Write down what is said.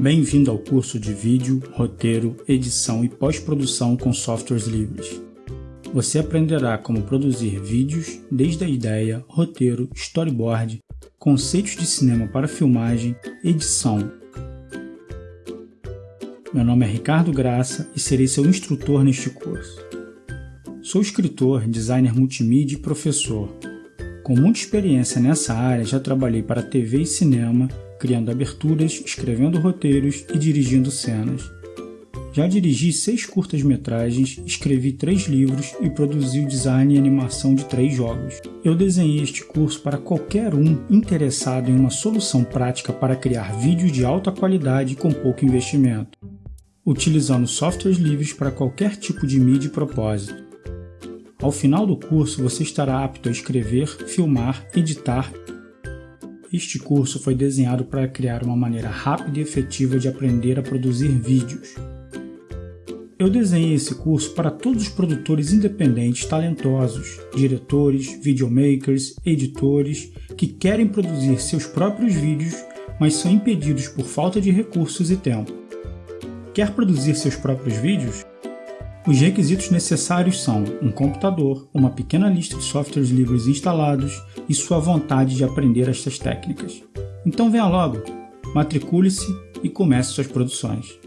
Bem-vindo ao curso de Vídeo, Roteiro, Edição e Pós-Produção com softwares livres. Você aprenderá como produzir vídeos desde a ideia, roteiro, storyboard, conceitos de cinema para filmagem, edição. Meu nome é Ricardo Graça e serei seu instrutor neste curso. Sou escritor, designer multimídia e professor. Com muita experiência nessa área, já trabalhei para TV e cinema, criando aberturas, escrevendo roteiros e dirigindo cenas. Já dirigi seis curtas-metragens, escrevi três livros e produzi o design e animação de três jogos. Eu desenhei este curso para qualquer um interessado em uma solução prática para criar vídeos de alta qualidade com pouco investimento, utilizando softwares livres para qualquer tipo de mídia e propósito. Ao final do curso, você estará apto a escrever, filmar, editar este curso foi desenhado para criar uma maneira rápida e efetiva de aprender a produzir vídeos. Eu desenhei esse curso para todos os produtores independentes talentosos, diretores, videomakers, editores que querem produzir seus próprios vídeos, mas são impedidos por falta de recursos e tempo. Quer produzir seus próprios vídeos? Os requisitos necessários são um computador, uma pequena lista de softwares livres instalados e sua vontade de aprender estas técnicas. Então venha logo, matricule-se e comece suas produções.